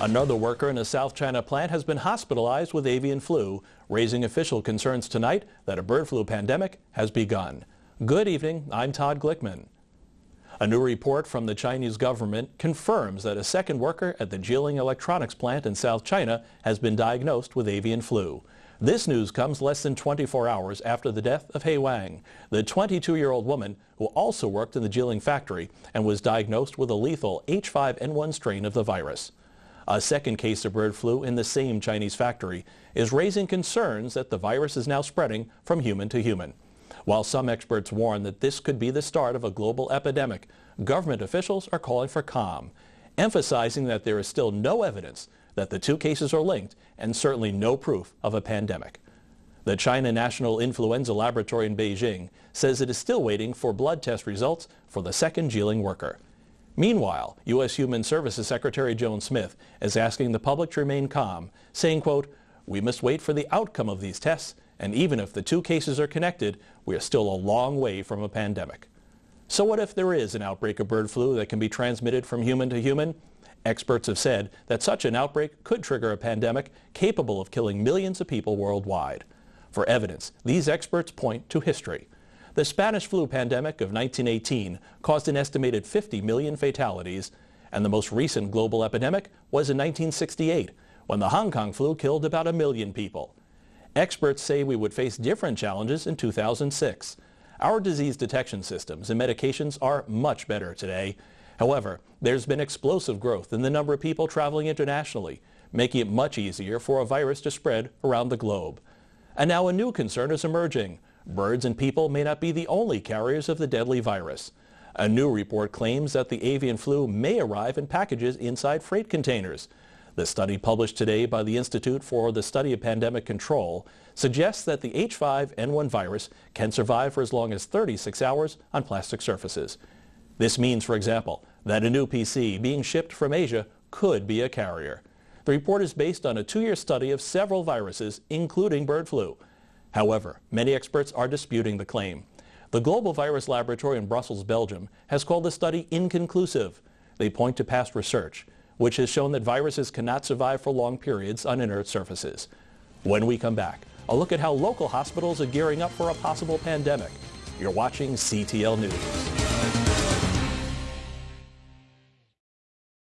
Another worker in a South China plant has been hospitalized with avian flu, raising official concerns tonight that a bird flu pandemic has begun. Good evening, I'm Todd Glickman. A new report from the Chinese government confirms that a second worker at the Jilin Electronics plant in South China has been diagnosed with avian flu. This news comes less than 24 hours after the death of He Wang, the 22-year-old woman who also worked in the Jilin factory and was diagnosed with a lethal H5N1 strain of the virus. A second case of bird flu in the same Chinese factory is raising concerns that the virus is now spreading from human to human. While some experts warn that this could be the start of a global epidemic, government officials are calling for calm, emphasizing that there is still no evidence that the two cases are linked and certainly no proof of a pandemic. The China National Influenza Laboratory in Beijing says it is still waiting for blood test results for the second Jilin worker. Meanwhile, U.S. Human Services Secretary Joan Smith is asking the public to remain calm, saying, quote, we must wait for the outcome of these tests, and even if the two cases are connected, we are still a long way from a pandemic. So what if there is an outbreak of bird flu that can be transmitted from human to human? Experts have said that such an outbreak could trigger a pandemic capable of killing millions of people worldwide. For evidence, these experts point to history. The Spanish flu pandemic of 1918 caused an estimated 50 million fatalities, and the most recent global epidemic was in 1968, when the Hong Kong flu killed about a million people. Experts say we would face different challenges in 2006. Our disease detection systems and medications are much better today. However, there's been explosive growth in the number of people traveling internationally, making it much easier for a virus to spread around the globe. And now a new concern is emerging, Birds and people may not be the only carriers of the deadly virus. A new report claims that the avian flu may arrive in packages inside freight containers. The study published today by the Institute for the Study of Pandemic Control suggests that the H5N1 virus can survive for as long as 36 hours on plastic surfaces. This means, for example, that a new PC being shipped from Asia could be a carrier. The report is based on a two-year study of several viruses, including bird flu. However, many experts are disputing the claim. The Global Virus Laboratory in Brussels, Belgium, has called the study inconclusive. They point to past research, which has shown that viruses cannot survive for long periods on inert surfaces. When we come back, a look at how local hospitals are gearing up for a possible pandemic. You're watching CTL News.